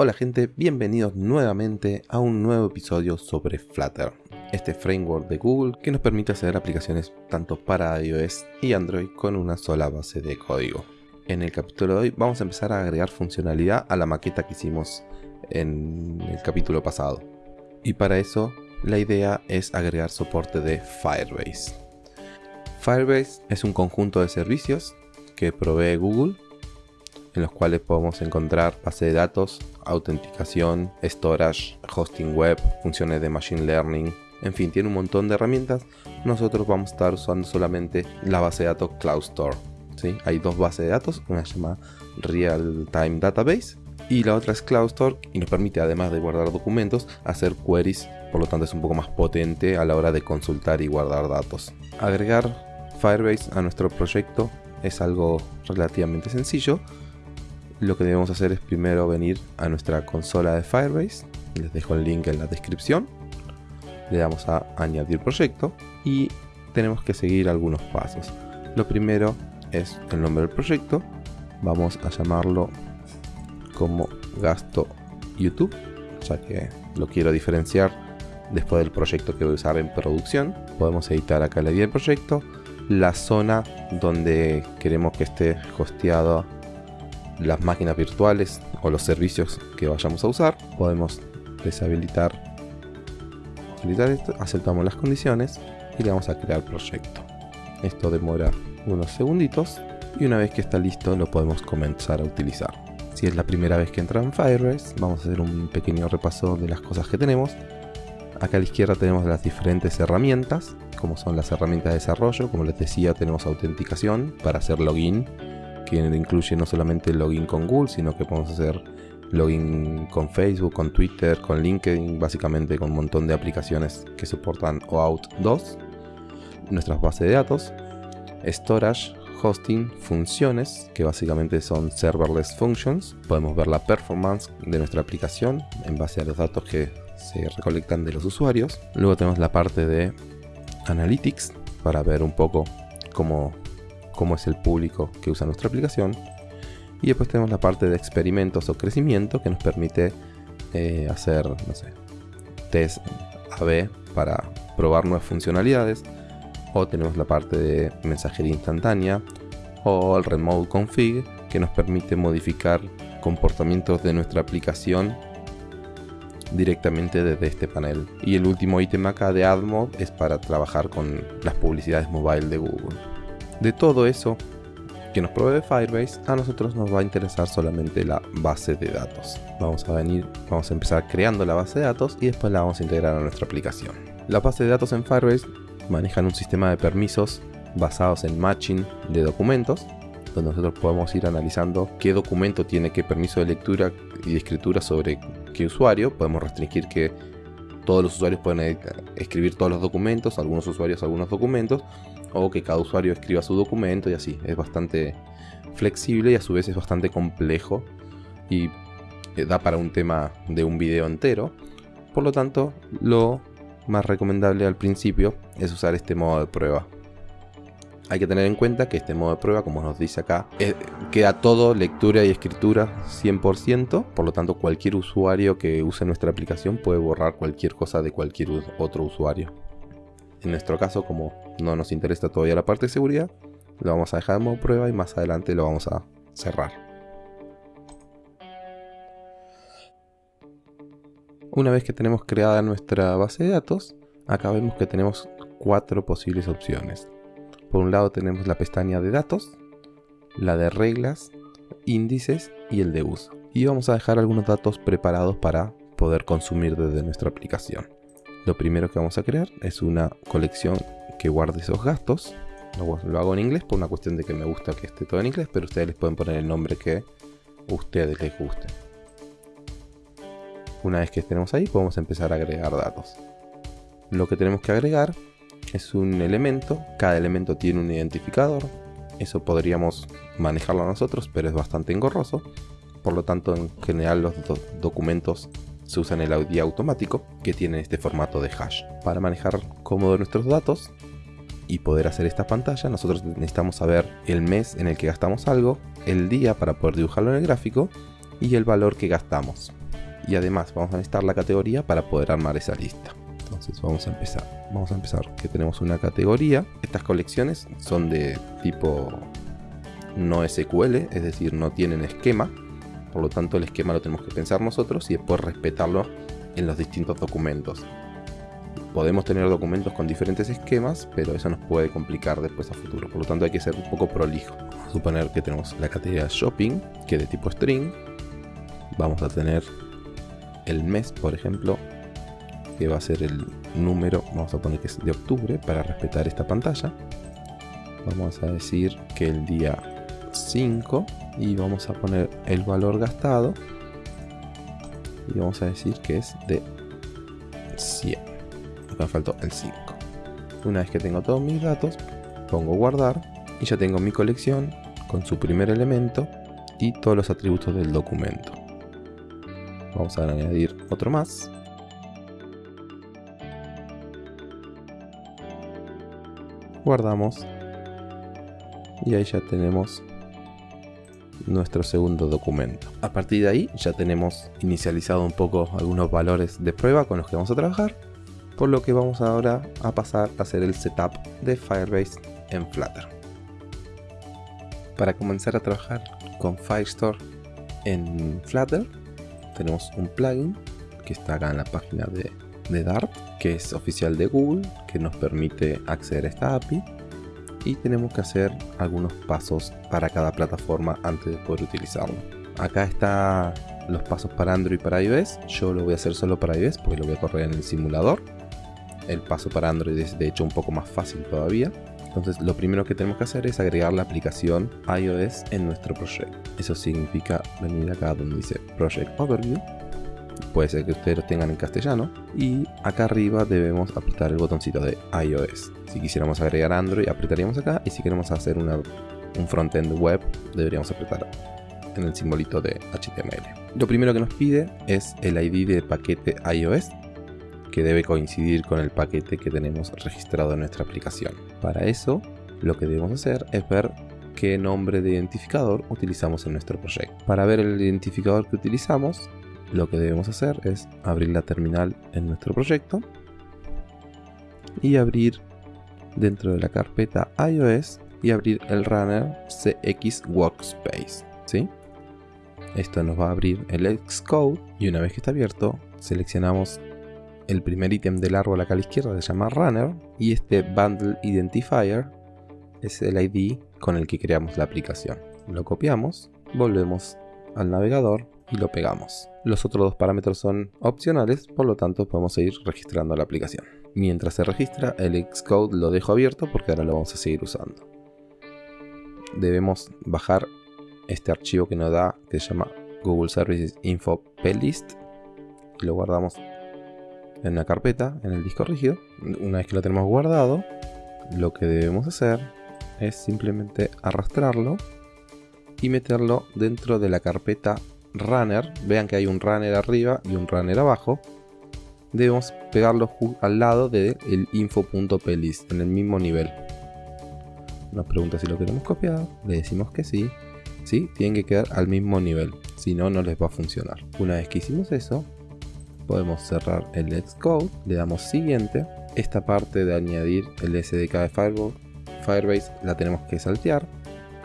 Hola gente, bienvenidos nuevamente a un nuevo episodio sobre Flutter, este framework de Google que nos permite hacer aplicaciones tanto para iOS y Android con una sola base de código. En el capítulo de hoy vamos a empezar a agregar funcionalidad a la maqueta que hicimos en el capítulo pasado. Y para eso la idea es agregar soporte de Firebase. Firebase es un conjunto de servicios que provee Google en los cuales podemos encontrar base de datos, autenticación, storage, hosting web, funciones de machine learning, en fin, tiene un montón de herramientas. Nosotros vamos a estar usando solamente la base de datos CloudStor. ¿sí? Hay dos bases de datos, una se llama Real Time Database y la otra es CloudStor y nos permite además de guardar documentos hacer queries, por lo tanto es un poco más potente a la hora de consultar y guardar datos. Agregar Firebase a nuestro proyecto es algo relativamente sencillo lo que debemos hacer es primero venir a nuestra consola de Firebase. Les dejo el link en la descripción. Le damos a añadir proyecto y tenemos que seguir algunos pasos. Lo primero es el nombre del proyecto. Vamos a llamarlo como gasto YouTube, ya que lo quiero diferenciar después del proyecto que voy a usar en producción. Podemos editar acá la idea del proyecto, la zona donde queremos que esté hosteado las máquinas virtuales o los servicios que vayamos a usar. Podemos deshabilitar aceptamos las condiciones y le vamos a crear proyecto. Esto demora unos segunditos y una vez que está listo lo podemos comenzar a utilizar. Si es la primera vez que entra en Firebase, vamos a hacer un pequeño repaso de las cosas que tenemos. Acá a la izquierda tenemos las diferentes herramientas, como son las herramientas de desarrollo, como les decía tenemos autenticación para hacer login que incluye no solamente login con Google, sino que podemos hacer login con Facebook, con Twitter, con LinkedIn, básicamente con un montón de aplicaciones que soportan OAuth 2, nuestras bases de datos, storage, hosting, funciones, que básicamente son serverless functions. Podemos ver la performance de nuestra aplicación en base a los datos que se recolectan de los usuarios. Luego tenemos la parte de analytics para ver un poco cómo cómo es el público que usa nuestra aplicación. Y después tenemos la parte de experimentos o crecimiento que nos permite eh, hacer, no sé, test AB para probar nuevas funcionalidades. O tenemos la parte de mensajería instantánea o el remote config que nos permite modificar comportamientos de nuestra aplicación directamente desde este panel. Y el último ítem acá de AdMob es para trabajar con las publicidades mobile de Google. De todo eso que nos provee Firebase, a nosotros nos va a interesar solamente la base de datos. Vamos a venir, vamos a empezar creando la base de datos y después la vamos a integrar a nuestra aplicación. La base de datos en Firebase manejan un sistema de permisos basados en matching de documentos, donde nosotros podemos ir analizando qué documento tiene qué permiso de lectura y de escritura sobre qué usuario. Podemos restringir que todos los usuarios pueden escribir todos los documentos, algunos usuarios algunos documentos, o que cada usuario escriba su documento y así. Es bastante flexible y a su vez es bastante complejo y eh, da para un tema de un video entero. Por lo tanto, lo más recomendable al principio es usar este modo de prueba. Hay que tener en cuenta que este modo de prueba, como nos dice acá, eh, queda todo lectura y escritura 100%, por lo tanto cualquier usuario que use nuestra aplicación puede borrar cualquier cosa de cualquier otro usuario. En nuestro caso, como no nos interesa todavía la parte de seguridad, lo vamos a dejar en modo prueba y más adelante lo vamos a cerrar. Una vez que tenemos creada nuestra base de datos, acá vemos que tenemos cuatro posibles opciones. Por un lado tenemos la pestaña de datos, la de reglas, índices y el de uso. Y vamos a dejar algunos datos preparados para poder consumir desde nuestra aplicación. Lo primero que vamos a crear es una colección que guarde esos gastos. Lo, hago en inglés por una cuestión de que me gusta que esté todo en inglés, pero ustedes les pueden poner el nombre que ustedes les guste. Una vez que estemos ahí, podemos empezar a agregar datos. Lo que tenemos que agregar es un elemento, cada elemento tiene un identificador. Eso podríamos manejarlo nosotros, pero es bastante engorroso. Por lo tanto, en general los documentos se usa en el audio automático que tiene este formato de hash. Para manejar cómodo nuestros datos y poder hacer esta pantalla, nosotros necesitamos saber el mes en el que gastamos algo, el día para poder dibujarlo en el gráfico y el valor que gastamos. y además vamos a necesitar la categoría para poder armar esa lista. Entonces vamos a empezar. Vamos a empezar que tenemos una categoría. Estas colecciones son de tipo no SQL, es decir, no tienen esquema. Por lo tanto, el esquema lo tenemos que pensar nosotros y después respetarlo en los distintos documentos. Podemos tener documentos con diferentes esquemas, pero eso nos puede complicar después a futuro. Por lo tanto, hay que ser un poco prolijo. Vamos a suponer que tenemos la categoría shopping, que es de tipo string. Vamos a tener el mes, por ejemplo, que va a ser el número, vamos a poner que es de octubre para respetar esta pantalla. Vamos a decir que el día 5 y vamos a poner el valor gastado y vamos a decir que es de 100. Acá me faltó el 5. Una vez que tengo todos mis datos, pongo guardar y ya tengo mi colección con su primer elemento y todos los atributos del documento. Vamos a añadir otro más. Guardamos. Y ahí ya tenemos nuestro segundo documento. A partir de ahí ya tenemos inicializado un poco algunos valores de prueba con los que vamos a trabajar, por lo que vamos ahora a pasar a hacer el setup de Firebase en Flutter. Para comenzar a trabajar con Firestore en Flutter, tenemos un plugin que está acá en la página de, Dart, que es oficial de Google, que nos permite acceder a esta API y tenemos que hacer algunos pasos para cada plataforma antes de poder utilizarlo. Acá está los pasos para Android y para iOS. Yo lo voy a hacer solo para iOS porque lo voy a correr en el simulador. El paso para Android es de hecho un poco más fácil todavía. Entonces lo primero que tenemos que hacer es agregar la aplicación iOS en nuestro proyecto. Eso significa venir acá donde dice Project Overview puede ser que ustedes lo tengan en castellano. Y acá arriba debemos apretar el botoncito de iOS. Si quisiéramos agregar Android, apretaríamos acá. Y si queremos hacer una, un frontend web, deberíamos apretar en el simbolito de HTML. Lo primero que nos pide es el ID de paquete iOS, que debe coincidir con el paquete que tenemos registrado en nuestra aplicación. Para eso, lo que debemos hacer es ver qué nombre de identificador utilizamos en nuestro proyecto. Para ver el identificador que utilizamos, lo que debemos hacer es abrir la terminal en nuestro proyecto y abrir dentro de la carpeta iOS y abrir el runner CX Workspace. ¿sí? Esto nos va a abrir el Xcode y una vez que está abierto seleccionamos el primer ítem del árbol a la izquierda se llama runner y este bundle identifier es el ID con el que creamos la aplicación. Lo copiamos, volvemos al navegador y lo pegamos. Los otros dos parámetros son opcionales, por lo tanto podemos seguir registrando la aplicación. Mientras se registra, el Xcode lo dejo abierto porque ahora lo vamos a seguir usando. Debemos bajar este archivo que nos da, que se llama Google Services Info Plist. Y lo guardamos en una carpeta, en el disco rígido. Una vez que lo tenemos guardado, lo que debemos hacer es simplemente arrastrarlo y meterlo dentro de la carpeta runner, vean que hay un runner arriba y un runner abajo, debemos pegarlo al lado del info.plist, en el mismo nivel. Nos pregunta si lo queremos copiar, le decimos que sí, sí, tienen que quedar al mismo nivel, si no, no les va a funcionar. Una vez que hicimos eso, podemos cerrar el Let's Code, le damos siguiente, esta parte de añadir el SDK de Firebase la tenemos que saltear,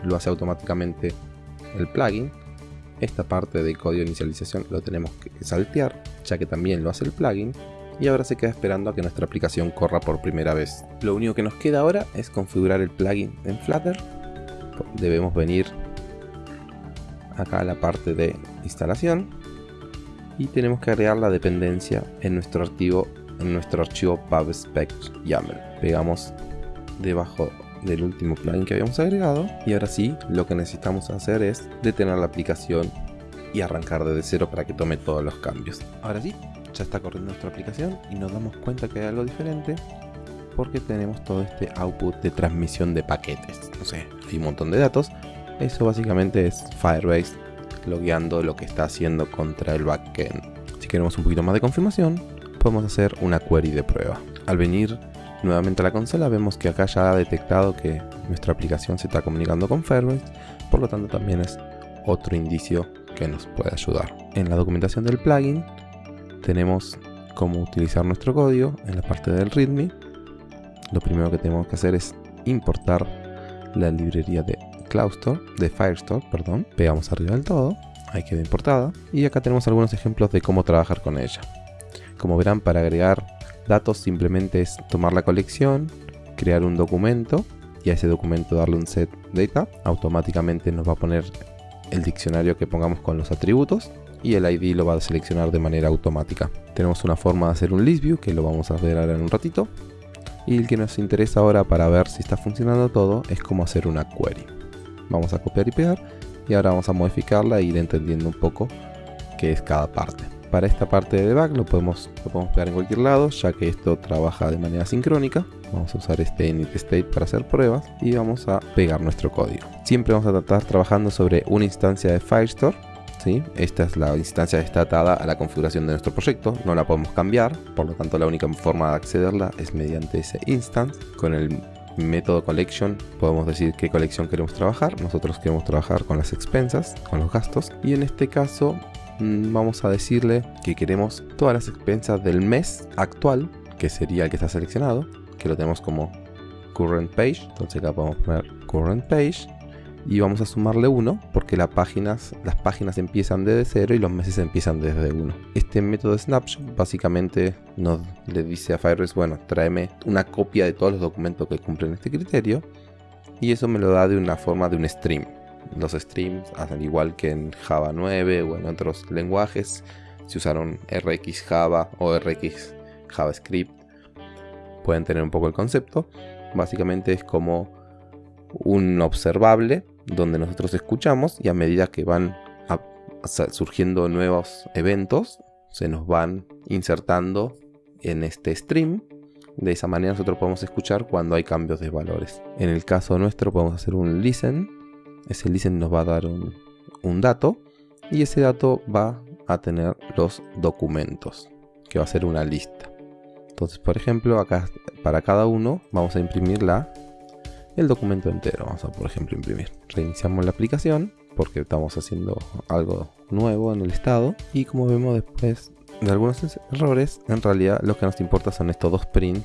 lo hace automáticamente el plugin, esta parte de código de inicialización lo tenemos que saltear, ya que también lo hace el plugin, y ahora se queda esperando a que nuestra aplicación corra por primera vez. Lo único que nos queda ahora es configurar el plugin en Flutter. Debemos venir acá a la parte de instalación y tenemos que agregar la dependencia en nuestro archivo en nuestro archivo pubspec YAML. Pegamos debajo del último plugin que habíamos agregado y ahora sí lo que necesitamos hacer es detener la aplicación y arrancar desde cero para que tome todos los cambios. Ahora sí, ya está corriendo nuestra aplicación y nos damos cuenta que hay algo diferente porque tenemos todo este output de transmisión de paquetes. No sé, hay un montón de datos. Eso básicamente es Firebase logueando lo que está haciendo contra el backend. Si queremos un poquito más de confirmación, podemos hacer una query de prueba. Al venir nuevamente a la consola vemos que acá ya ha detectado que nuestra aplicación se está comunicando con Firebase, por lo tanto también es otro indicio que nos puede ayudar. En la documentación del plugin tenemos cómo utilizar nuestro código en la parte del README. Lo primero que tenemos que hacer es importar la librería de CloudStore, de Firestore, perdón. Pegamos arriba del todo, ahí queda importada. Y acá tenemos algunos ejemplos de cómo trabajar con ella. Como verán, para agregar datos simplemente es tomar la colección, crear un documento y a ese documento darle un set data. Automáticamente nos va a poner el diccionario que pongamos con los atributos y el ID lo va a seleccionar de manera automática. Tenemos una forma de hacer un list view que lo vamos a ver ahora en un ratito. Y el que nos interesa ahora para ver si está funcionando todo es cómo hacer una query. Vamos a copiar y pegar y ahora vamos a modificarla e ir entendiendo un poco qué es cada parte. Para esta parte de debug lo podemos, lo podemos pegar en cualquier lado ya que esto trabaja de manera sincrónica. Vamos a usar este init state para hacer pruebas y vamos a pegar nuestro código. Siempre vamos a estar trabajando sobre una instancia de Firestore esta es la instancia que está atada a la configuración de nuestro proyecto, no la podemos cambiar, por lo tanto la única forma de accederla es mediante ese instance. Con el método collection podemos decir qué colección queremos trabajar, nosotros queremos trabajar con las expensas, con los gastos, y en este caso vamos a decirle que queremos todas las expensas del mes actual, que sería el que está seleccionado, que lo tenemos como current page, entonces acá podemos poner current page, y vamos a sumarle 1 porque las páginas, las páginas empiezan desde 0 y los meses empiezan desde 1. Este método snapshot básicamente nos le dice a Firebase, bueno, tráeme una copia de todos los documentos que cumplen este criterio y eso me lo da de una forma de un stream. Los streams, al igual que en Java 9 o en otros lenguajes, si usaron RX Java o RX JavaScript, pueden tener un poco el concepto. Básicamente es como un observable donde nosotros escuchamos y a medida que van surgiendo nuevos eventos, se nos van insertando en este stream. De esa manera nosotros podemos escuchar cuando hay cambios de valores. En el caso nuestro podemos hacer un listen. Ese listen nos va a dar un, dato y ese dato va a tener los documentos, que va a ser una lista. Entonces, por ejemplo, acá para cada uno vamos a imprimir la el documento entero. Vamos a, por ejemplo, imprimir. Reiniciamos la aplicación porque estamos haciendo algo nuevo en el estado. Y como vemos después de algunos errores, en realidad lo que nos importa son estos dos prints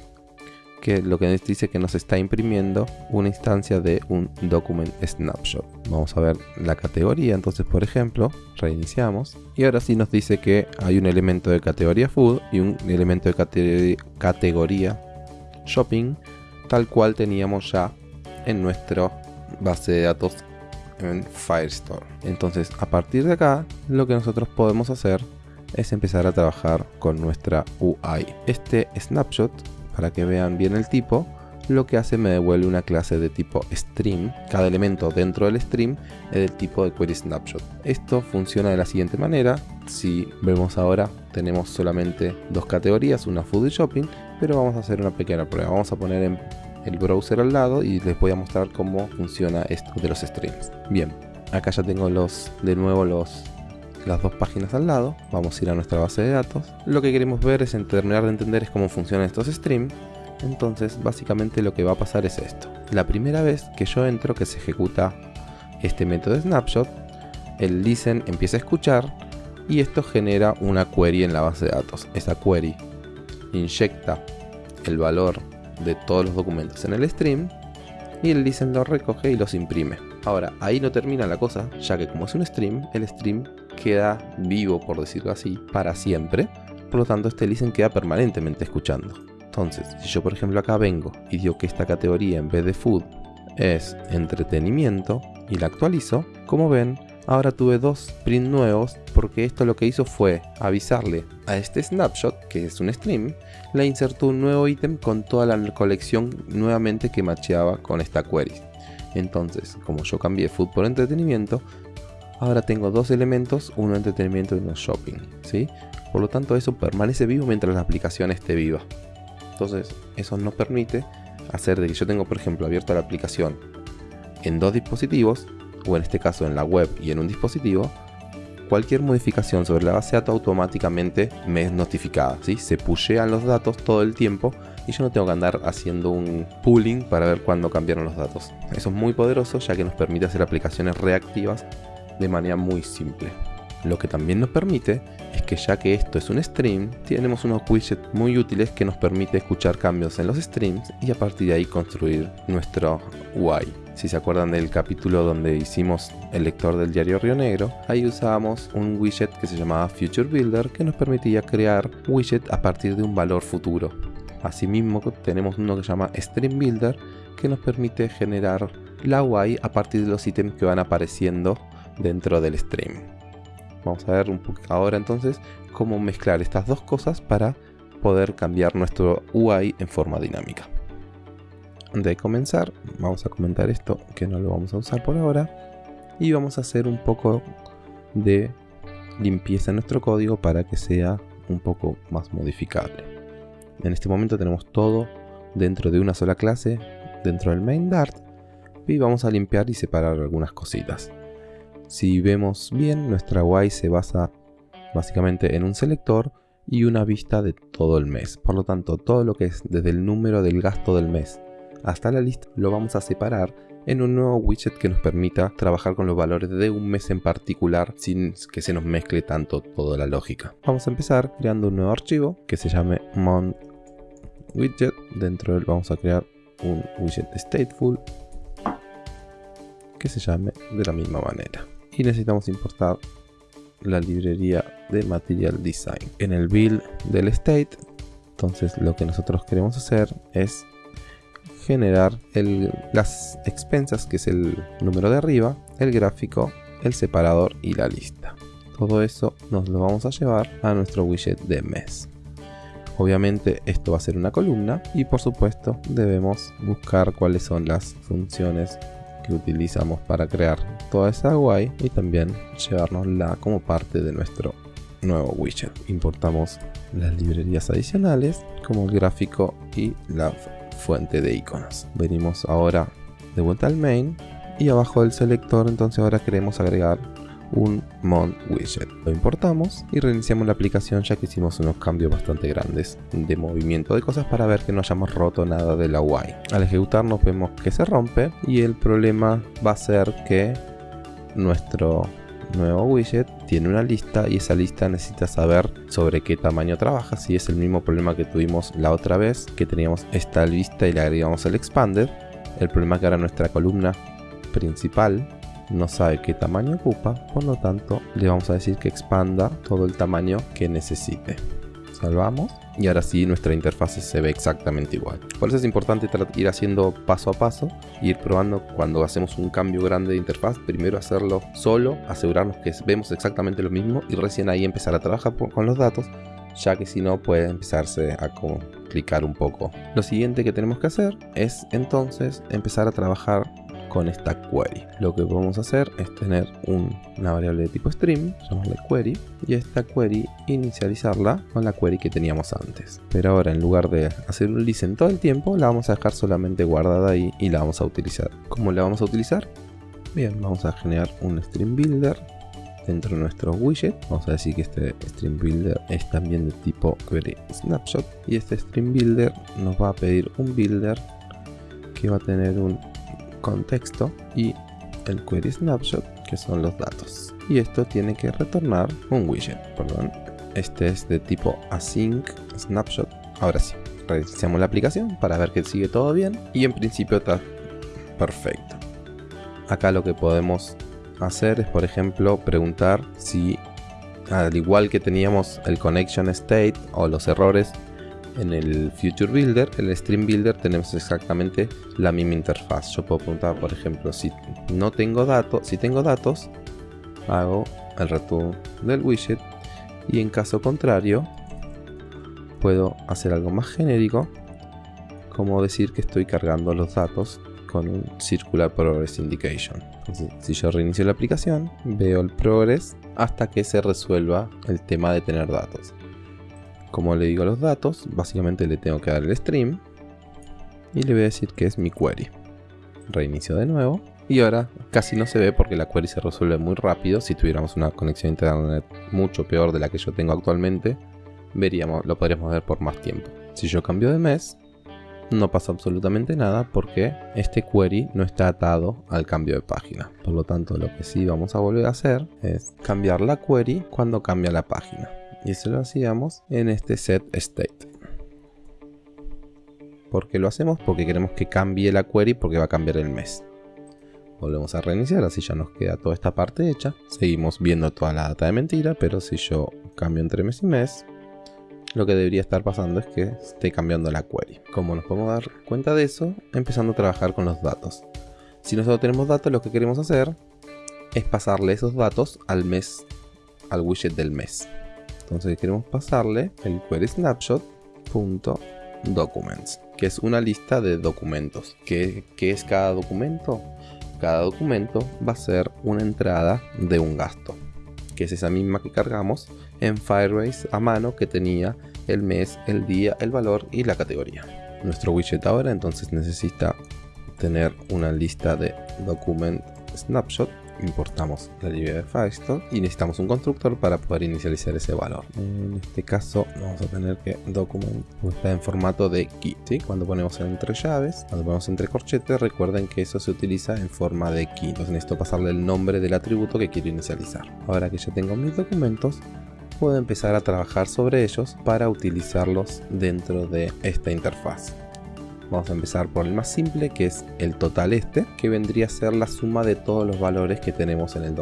que lo que nos dice que nos está imprimiendo una instancia de un document snapshot. Vamos a ver la categoría, entonces por ejemplo, reiniciamos y ahora sí nos dice que hay un elemento de categoría food y un elemento de categoría shopping, tal cual teníamos ya en nuestra base de datos en Firestore. Entonces, a partir de acá, lo que nosotros podemos hacer es empezar a trabajar con nuestra UI. Este snapshot, para que vean bien el tipo, lo que hace me devuelve una clase de tipo stream. Cada elemento dentro del stream es del tipo de query snapshot. Esto funciona de la siguiente manera. Si vemos ahora, tenemos solamente dos categorías, una food y shopping, pero vamos a hacer una pequeña prueba. Vamos a poner en el browser al lado y les voy a mostrar cómo funciona esto de los streams. Bien, acá ya tengo los de nuevo los las dos páginas al lado. Vamos a ir a nuestra base de datos. Lo que queremos ver es terminar de entender es cómo funcionan estos streams. Entonces, básicamente lo que va a pasar es esto. La primera vez que yo entro, que se ejecuta este método de snapshot, el listen empieza a escuchar y esto genera una query en la base de datos. Esa query inyecta el valor de todos los documentos en el stream y el listen los recoge y los imprime. Ahora, ahí no termina la cosa, ya que como es un stream, el stream queda vivo, por decirlo así, para siempre. Por lo tanto, este listen queda permanentemente escuchando. Entonces, si yo por ejemplo acá vengo y digo que esta categoría en vez de food es entretenimiento y la actualizo, como ven, Ahora tuve dos print nuevos porque esto lo que hizo fue avisarle a este snapshot, que es un stream, le insertó un nuevo ítem con toda la colección nuevamente que macheaba con esta query. Entonces, como yo cambié food por entretenimiento, ahora tengo dos elementos, uno entretenimiento y uno shopping, ¿sí? Por lo tanto, eso permanece vivo mientras la aplicación esté viva. Entonces, eso nos permite hacer de que yo tengo, por ejemplo, abierta la aplicación en dos dispositivos o en este caso en la web y en un dispositivo, cualquier modificación sobre la base de datos automáticamente me es notificada. ¿sí? Se pushean los datos todo el tiempo y yo no tengo que andar haciendo un pooling para ver cuándo cambiaron los datos. Eso es muy poderoso ya que nos permite hacer aplicaciones reactivas de manera muy simple. Lo que también nos permite es que ya que esto es un stream, tenemos unos widgets muy útiles que nos permite escuchar cambios en los streams y a partir de ahí construir nuestro UI. Si se acuerdan del capítulo donde hicimos el lector del diario Río Negro, ahí usábamos un widget que se llamaba Future Builder que nos permitía crear widget a partir de un valor futuro. Asimismo tenemos uno que se llama Stream Builder que nos permite generar la UI a partir de los ítems que van apareciendo dentro del stream. Vamos a ver un ahora entonces cómo mezclar estas dos cosas para poder cambiar nuestro UI en forma dinámica. Antes de comenzar, vamos a comentar esto que no lo vamos a usar por ahora y vamos a hacer un poco de limpieza en nuestro código para que sea un poco más modificable. En este momento tenemos todo dentro de una sola clase, dentro del main Dart, y vamos a limpiar y separar algunas cositas. Si vemos bien, nuestra UI se basa básicamente en un selector y una vista de todo el mes. Por lo tanto, todo lo que es desde el número del gasto del mes hasta la lista lo vamos a separar en un nuevo widget que nos permita trabajar con los valores de un mes en particular sin que se nos mezcle tanto toda la lógica. Vamos a empezar creando un nuevo archivo que se llame month widget. Dentro de él vamos a crear un widget stateful que se llame de la misma manera. Y necesitamos importar la librería de Material Design. En el build del state, entonces lo que nosotros queremos hacer es generar las expensas, que es el número de arriba, el gráfico, el separador y la lista. Todo eso nos lo vamos a llevar a nuestro widget de mes. Obviamente esto va a ser una columna y por supuesto debemos buscar cuáles son las funciones que utilizamos para crear toda esa UI y también llevárnosla como parte de nuestro nuevo widget. Importamos las librerías adicionales como el gráfico y la fuente de iconos. Venimos ahora de vuelta al main y abajo del selector entonces ahora queremos agregar un Mon Widget. Lo importamos y reiniciamos la aplicación ya que hicimos unos cambios bastante grandes de movimiento de cosas para ver que no hayamos roto nada de la UI. Al ejecutarnos vemos que se rompe y el problema va a ser que nuestro nuevo widget tiene una lista y esa lista necesita saber sobre qué tamaño trabaja. Si es el mismo problema que tuvimos la otra vez, que teníamos esta lista y le agregamos el expander. El problema es que ahora nuestra columna principal no sabe qué tamaño ocupa, por lo tanto le vamos a decir que expanda todo el tamaño que necesite. Salvamos y ahora sí nuestra interfaz se ve exactamente igual. Por eso es importante ir haciendo paso a paso, ir probando cuando hacemos un cambio grande de interfaz, primero hacerlo solo, asegurarnos que vemos exactamente lo mismo y recién ahí empezar a trabajar con los datos, ya que si no puede empezarse a complicar un poco. Lo siguiente que tenemos que hacer es entonces empezar a trabajar con esta query. Lo que a hacer es tener una variable de tipo stream, llamarle query, y esta query inicializarla con la query que teníamos antes. Pero ahora en lugar de hacer un listen todo el tiempo, la vamos a dejar solamente guardada ahí y la vamos a utilizar. ¿Cómo la vamos a utilizar? Bien, vamos a generar un stream builder dentro de nuestro widget. Vamos a decir que este stream builder es también de tipo query snapshot y este stream builder nos va a pedir un builder que va a tener un contexto y el query snapshot que son los datos. Y esto tiene que retornar un widget perdón. Este es de tipo async snapshot. Ahora sí reiniciamos la aplicación para ver que sigue todo bien y en principio está perfecto. Acá lo que podemos hacer es por ejemplo preguntar si al igual que teníamos el connection state o los errores en el Future Builder, el Stream Builder, tenemos exactamente la misma interfaz. Yo puedo preguntar, por ejemplo, si no tengo datos, si tengo datos, hago el return del widget y en caso contrario, puedo hacer algo más genérico, como decir que estoy cargando los datos con un Circular Progress Indication. si yo reinicio la aplicación, veo el progress hasta que se resuelva el tema de tener datos. Como le digo los datos, básicamente le tengo que dar el stream y le voy a decir que es mi query. Reinicio de nuevo y ahora casi no se ve porque la query se resuelve muy rápido. Si tuviéramos una conexión internet mucho peor de la que yo tengo actualmente, veríamos, lo podríamos ver por más tiempo. Si yo cambio de mes, no pasa absolutamente nada porque este query no está atado al cambio de página. Por lo tanto, lo que sí vamos a volver a hacer es cambiar la query cuando cambia la página. Y eso lo hacíamos en este set state. ¿Por qué lo hacemos? Porque queremos que cambie la query porque va a cambiar el mes. Volvemos a reiniciar, así ya nos queda toda esta parte hecha. Seguimos viendo toda la data de mentira, pero si yo cambio entre mes y mes, lo que debería estar pasando es que esté cambiando la query. Como nos podemos dar cuenta de eso? Empezando a trabajar con los datos. Si nosotros tenemos datos, lo que queremos hacer es pasarle esos datos al mes, al widget del mes. Entonces queremos pasarle el query snapshot.documents, que es una lista de documentos. ¿Qué, ¿Qué es cada documento? Cada documento va a ser una entrada de un gasto, que es esa misma que cargamos en Firebase a mano que tenía el mes, el día, el valor y la categoría. Nuestro widget ahora entonces necesita tener una lista de document snapshot importamos la librería de Firestore y necesitamos un constructor para poder inicializar ese valor. En este caso vamos a tener que document está en formato de key. Cuando ponemos entre llaves, cuando ponemos entre corchetes, recuerden que eso se utiliza en forma de key. Entonces necesito pasarle el nombre del atributo que quiero inicializar. Ahora que ya tengo mis documentos, puedo empezar a trabajar sobre ellos para utilizarlos dentro de esta interfaz. Vamos a empezar por el más simple, que es el total este, que vendría a ser la suma de todos los valores que tenemos en el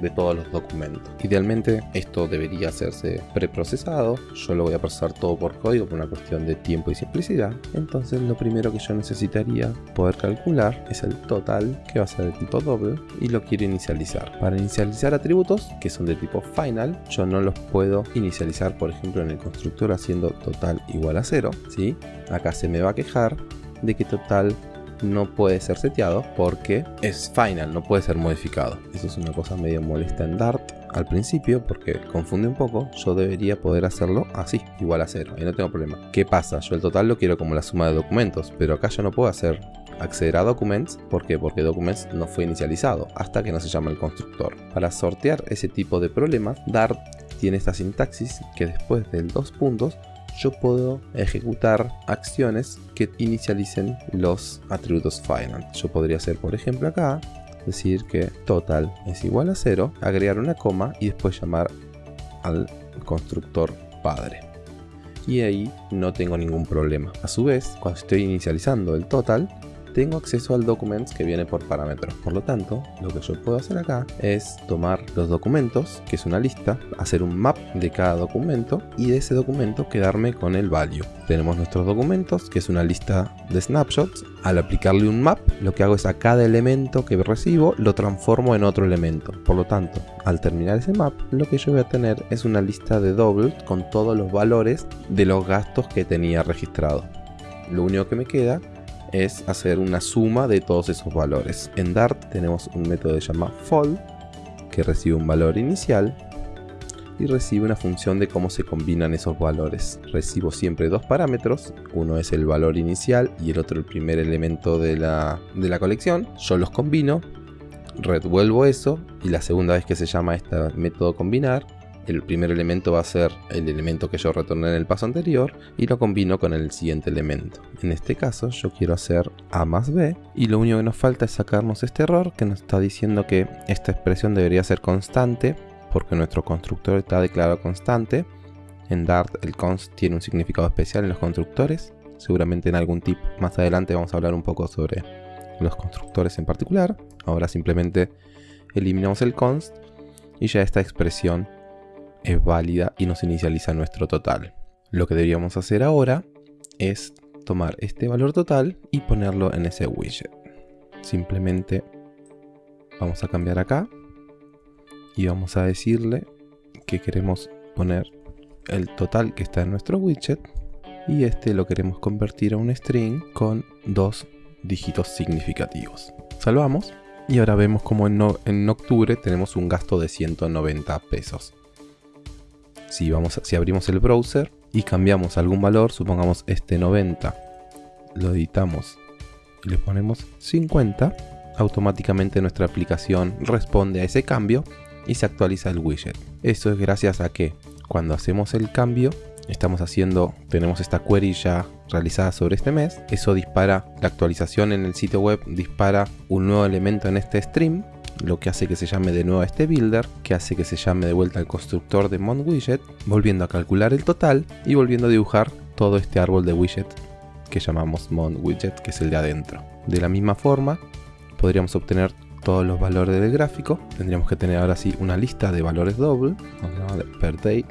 de todos los documentos. Idealmente esto debería hacerse preprocesado, yo lo voy a procesar todo por código por una cuestión de tiempo y simplicidad. Entonces lo primero que yo necesitaría poder calcular es el total, que va a ser de tipo doble, y lo quiero inicializar. Para inicializar atributos, que son de tipo final, yo no los puedo inicializar, por ejemplo, en el constructor haciendo total igual a 0, ¿sí? Acá se me va a quejar de que total no puede ser seteado porque es final, no puede ser modificado. Eso es una cosa medio molesta en Dart al principio porque confunde un poco. Yo debería poder hacerlo así, igual a cero, y no tengo problema. ¿Qué pasa? Yo el total lo quiero como la suma de documentos, pero acá yo no puedo hacer acceder a documents. ¿Por qué? Porque documents no fue inicializado hasta que no se llama el constructor. Para sortear ese tipo de problemas, Dart tiene esta sintaxis que después del dos puntos yo puedo ejecutar acciones que inicialicen los atributos final. Yo podría hacer, por ejemplo, acá, decir que total es igual a 0, agregar una coma y después llamar al constructor padre. Y ahí no tengo ningún problema. A su vez, cuando estoy inicializando el total, tengo acceso al documents que viene por parámetros. Por lo tanto, lo que yo puedo hacer acá es tomar los documentos, que es una lista, hacer un map de cada documento y de ese documento quedarme con el value. Tenemos nuestros documentos, que es una lista de snapshots. Al aplicarle un map, lo que hago es a cada elemento que recibo lo transformo en otro elemento. Por lo tanto, al terminar ese map, lo que yo voy a tener es una lista de doubles con todos los valores de los gastos que tenía registrado. Lo único que me queda es hacer una suma de todos esos valores. En Dart tenemos un método que se llama fold, que recibe un valor inicial y recibe una función de cómo se combinan esos valores. Recibo siempre dos parámetros, uno es el valor inicial y el otro el primer elemento de la, de la colección. Yo los combino, revuelvo eso y la segunda vez que se llama este método combinar, el primer elemento va a ser el elemento que yo retorné en el paso anterior y lo combino con el siguiente elemento. En este caso yo quiero hacer A más B y lo único que nos falta es sacarnos este error que nos está diciendo que esta expresión debería ser constante porque nuestro constructor está declarado constante. En Dart el const tiene un significado especial en los constructores. Seguramente en algún tip más adelante vamos a hablar un poco sobre los constructores en particular. Ahora simplemente eliminamos el const y ya esta expresión es válida y nos inicializa nuestro total. Lo que deberíamos hacer ahora es tomar este valor total y ponerlo en ese widget. Simplemente vamos a cambiar acá y vamos a decirle que queremos poner el total que está en nuestro widget y este lo queremos convertir a un string con dos dígitos significativos. Salvamos y ahora vemos como en, en octubre tenemos un gasto de 190 pesos si, vamos si abrimos el browser y cambiamos algún valor, supongamos este 90, lo editamos y le ponemos 50, automáticamente nuestra aplicación responde a ese cambio y se actualiza el widget. Esto es gracias a que cuando hacemos el cambio, estamos haciendo, tenemos esta query ya realizadas sobre este mes. Eso dispara la actualización en el sitio web, dispara un nuevo elemento en este stream, lo que hace que se llame de nuevo a este builder, que hace que se llame de vuelta al constructor de MonWidget, volviendo a calcular el total y volviendo a dibujar todo este árbol de widget que llamamos MonWidget, que es el de adentro. De la misma forma, podríamos obtener todos los valores del gráfico. Tendríamos que tener ahora sí una lista de valores doble, per day,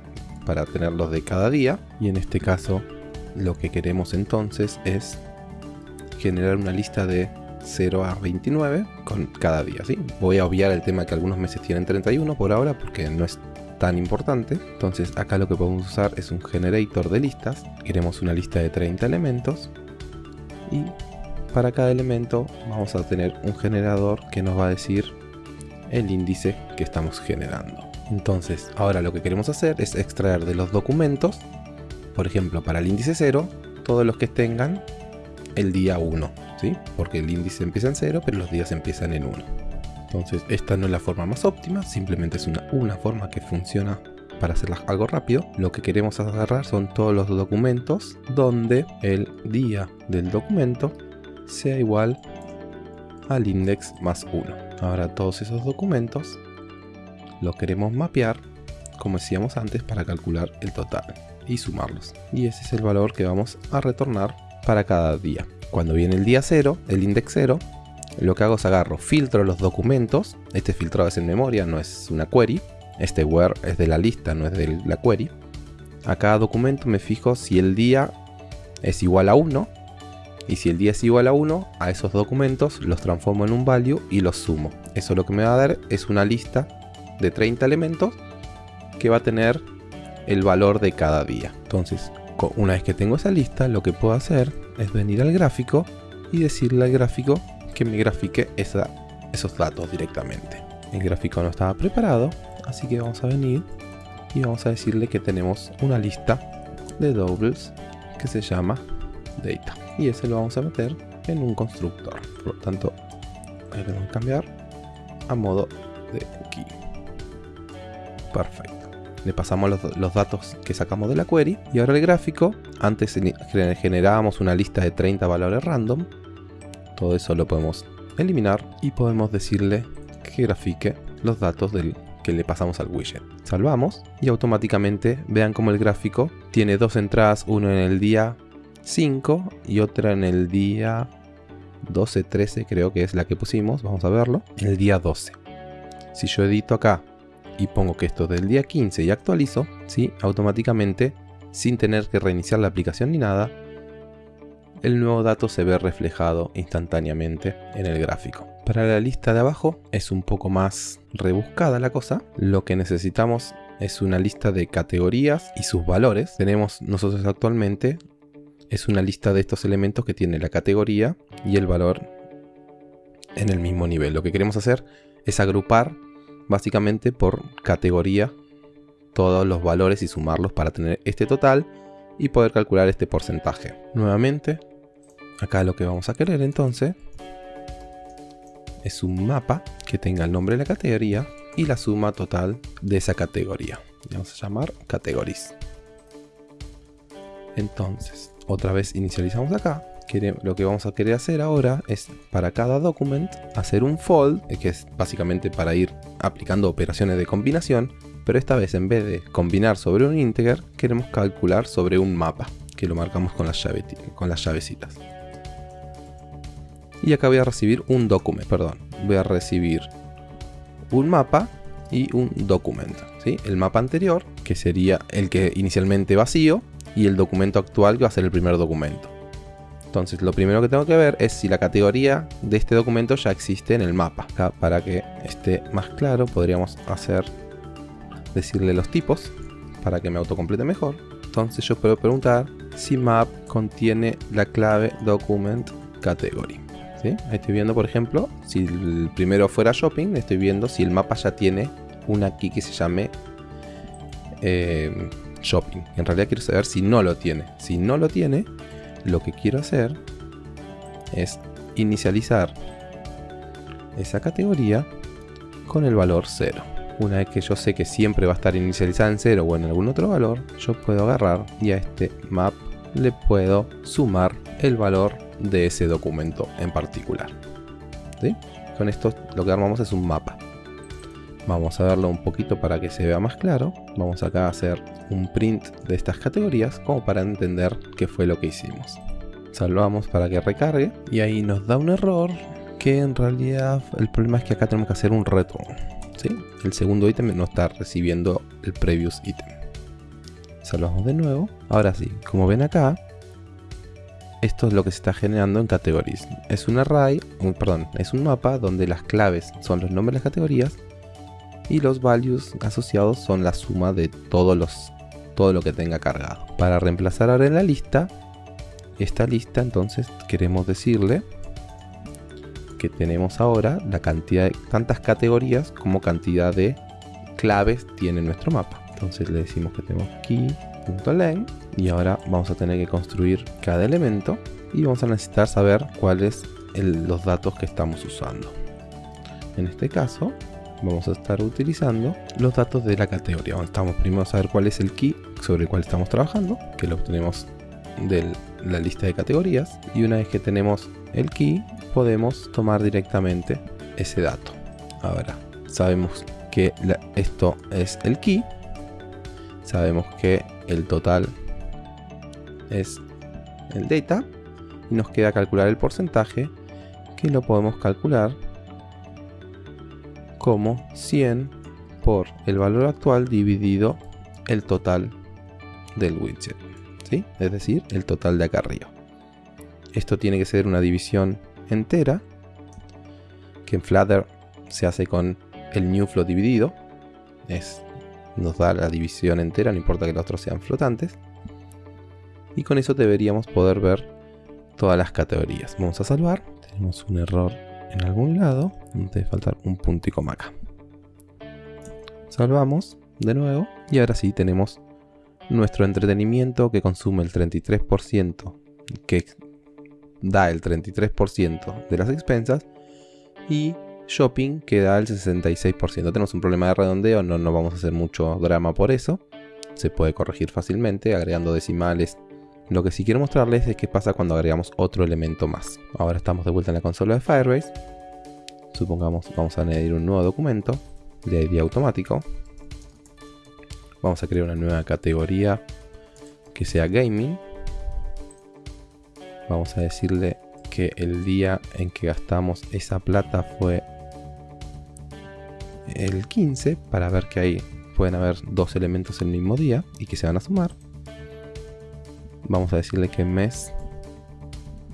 para tenerlos de cada día. Y en este caso, lo que queremos entonces es generar una lista de 0 a 29 con cada día. ¿sí? Voy a obviar el tema que algunos meses tienen 31 por ahora porque no es tan importante. Entonces acá lo que podemos usar es un generator de listas. Queremos una lista de 30 elementos y para cada elemento vamos a tener un generador que nos va a decir el índice que estamos generando. Entonces, ahora lo que queremos hacer es extraer de los documentos, por ejemplo, para el índice 0, todos los que tengan el día 1, ¿sí? Porque el índice empieza en 0, pero los días empiezan en 1. Entonces, esta no es la forma más óptima, simplemente es una, una forma que funciona para hacer algo rápido. Lo que queremos agarrar son todos los documentos donde el día del documento sea igual al index más 1. Ahora todos esos documentos los queremos mapear como decíamos antes para calcular el total y sumarlos. Y ese es el valor que vamos a retornar para cada día. Cuando viene el día 0, el index 0, lo que hago es agarro, filtro los documentos. Este filtrado es en memoria, no es una query. Este where es de la lista, no es de la query. A cada documento me fijo si el día es igual a 1 y si el día es igual a 1, a esos documentos los transformo en un value y los sumo. Eso lo que me va a dar es una lista de 30 elementos que va a tener el valor de cada día. Entonces, una vez que tengo esa lista, lo que puedo hacer es venir al gráfico y decirle al gráfico que me grafique esos datos directamente. El gráfico no estaba preparado, así que vamos a venir y vamos a decirle que tenemos una lista de doubles que se llama data. Y ese lo vamos a meter en un constructor. Por lo tanto ahí a cambiar a modo de cookie. Perfecto le pasamos los, datos que sacamos de la query y ahora el gráfico antes generábamos una lista de 30 valores random todo eso lo podemos eliminar y podemos decirle que grafique los datos del que le pasamos al widget. Salvamos y automáticamente vean como el gráfico tiene dos entradas, uno en el día 5 y otra en el día 12, 13 creo que es la que pusimos, vamos a verlo, el día 12. Si yo edito acá y pongo que esto es del día 15 y actualizo, ¿sí? automáticamente, sin tener que reiniciar la aplicación ni nada, el nuevo dato se ve reflejado instantáneamente en el gráfico. Para la lista de abajo es un poco más rebuscada la cosa. Lo que necesitamos es una lista de categorías y sus valores. Tenemos nosotros actualmente es una lista de estos elementos que tiene la categoría y el valor en el mismo nivel. Lo que queremos hacer es agrupar básicamente por categoría todos los valores y sumarlos para tener este total y poder calcular este porcentaje. Nuevamente, acá lo que vamos a querer entonces es un mapa que tenga el nombre de la categoría y la suma total de esa categoría. Vamos a llamar categories. Entonces, otra vez inicializamos acá. Lo que vamos a querer hacer ahora es para cada document hacer un fold, eh, que es básicamente para ir aplicando operaciones de combinación, pero esta vez en vez de combinar sobre un integer, queremos calcular sobre un mapa, que lo marcamos con las, con las llavecitas. Y acá voy a recibir un document, perdón, voy a recibir un mapa y un documento. ¿sí? El mapa anterior, que sería el que inicialmente vacío, y el documento actual que va a ser el primer documento. Entonces lo primero que tengo que ver es si la categoría de este documento ya existe en el mapa. Acá, para que esté más claro podríamos hacer decirle los tipos para que me autocomplete mejor. Entonces yo puedo preguntar si map contiene la clave document category. Ahí estoy viendo por ejemplo si el primero fuera shopping estoy viendo si el mapa ya tiene una key que se llame eh, shopping. En realidad quiero saber si no lo tiene. Si no lo tiene, lo que quiero hacer es inicializar esa categoría con el valor 0. Una vez que yo sé que siempre va a estar inicializada en 0 o en algún otro valor, yo puedo agarrar y a este map le puedo sumar el valor de ese documento en particular. Con esto lo que armamos es un mapa. Vamos a verlo un poquito para que se vea más claro. Vamos acá a hacer un print de estas categorías como para entender qué fue lo que hicimos. Salvamos para que recargue y ahí nos da un error que en realidad el problema es que acá tenemos que hacer un return. ¿sí? El segundo ítem no está recibiendo el previous ítem. Salvamos de nuevo. Ahora sí, como ven acá, esto es lo que se está generando en categories. Es un array, perdón, es un mapa donde las claves son los nombres de las categorías y los values asociados son la suma de todos los, todo lo que tenga cargado. Para reemplazar ahora en la lista, esta lista entonces queremos decirle que tenemos ahora la cantidad de tantas categorías como cantidad de claves tiene nuestro mapa. Entonces le decimos que tenemos key.len y ahora vamos a tener que construir cada elemento y vamos a necesitar saber cuáles los datos que estamos usando. En este caso vamos a estar utilizando los datos de la categoría. Estamos primero a saber cuál es el key sobre el cual estamos trabajando, que lo obtenemos de la lista de categorías. Y una vez que tenemos el key, podemos tomar directamente ese dato. Ahora, sabemos que esto es el key. Sabemos que el total es el data. Y nos queda calcular el porcentaje que lo podemos calcular como 100 por el valor actual dividido el total del widget. ¿sí? Es decir, el total de acá arriba. Esto tiene que ser una división entera que en Flutter se hace con el new float dividido. Es, nos da la división entera, no importa que los otros sean flotantes. Y con eso deberíamos poder ver todas las categorías. Vamos a salvar. Tenemos un error en algún lado. Debe faltar un punto y acá. Salvamos de nuevo. Y ahora sí tenemos nuestro entretenimiento que consume el 33%, que da el 33% de las expensas. Y shopping que da el 66%. Tenemos un problema de redondeo, no, no vamos a hacer mucho drama por eso. Se puede corregir fácilmente agregando decimales lo que sí quiero mostrarles es qué pasa cuando agregamos otro elemento más. Ahora estamos de vuelta en la consola de Firebase. Supongamos vamos a añadir un nuevo documento de ID automático. Vamos a crear una nueva categoría que sea gaming. Vamos a decirle que el día en que gastamos esa plata fue el 15 para ver que ahí pueden haber dos elementos el mismo día y que se van a sumar. Vamos a decirle que mes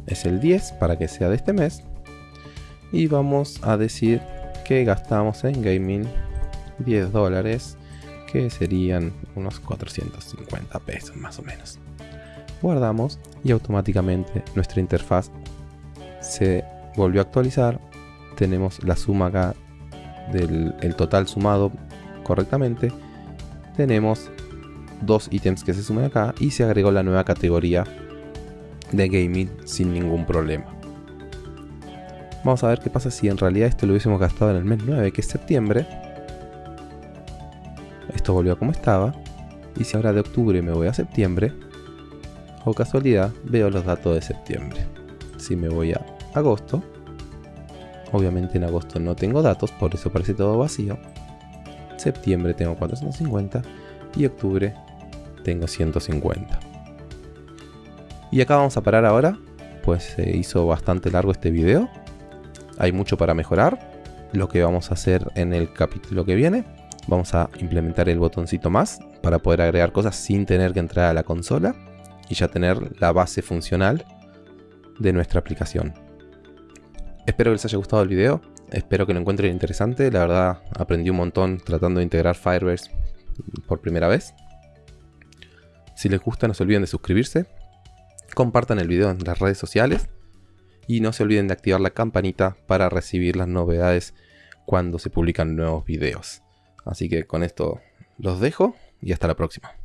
es el 10 para que sea de este mes. Y vamos a decir que gastamos en gaming 10 dólares, que serían unos 450 pesos más o menos. Guardamos y automáticamente nuestra interfaz se volvió a actualizar. Tenemos la suma acá del el total sumado correctamente. Tenemos dos ítems que se sumen acá y se agregó la nueva categoría de gaming sin ningún problema. Vamos a ver qué pasa si en realidad esto lo hubiésemos gastado en el mes 9, que es septiembre. Esto volvió como estaba. Y si ahora de octubre me voy a septiembre, o casualidad, veo los datos de septiembre. Si me voy a agosto, obviamente en agosto no tengo datos, por eso parece todo vacío. Septiembre tengo 450 y octubre tengo 150. Y acá vamos a parar ahora, pues se hizo bastante largo este video. Hay mucho para mejorar. Lo que vamos a hacer en el capítulo que viene, vamos a implementar el botoncito más para poder agregar cosas sin tener que entrar a la consola y ya tener la base funcional de nuestra aplicación. Espero que les haya gustado el video, espero que lo encuentren interesante, la verdad aprendí un montón tratando de integrar Firebase por primera vez. Si les gusta no se olviden de suscribirse, compartan el video en las redes sociales y no se olviden de activar la campanita para recibir las novedades cuando se publican nuevos videos. Así que con esto los dejo y hasta la próxima.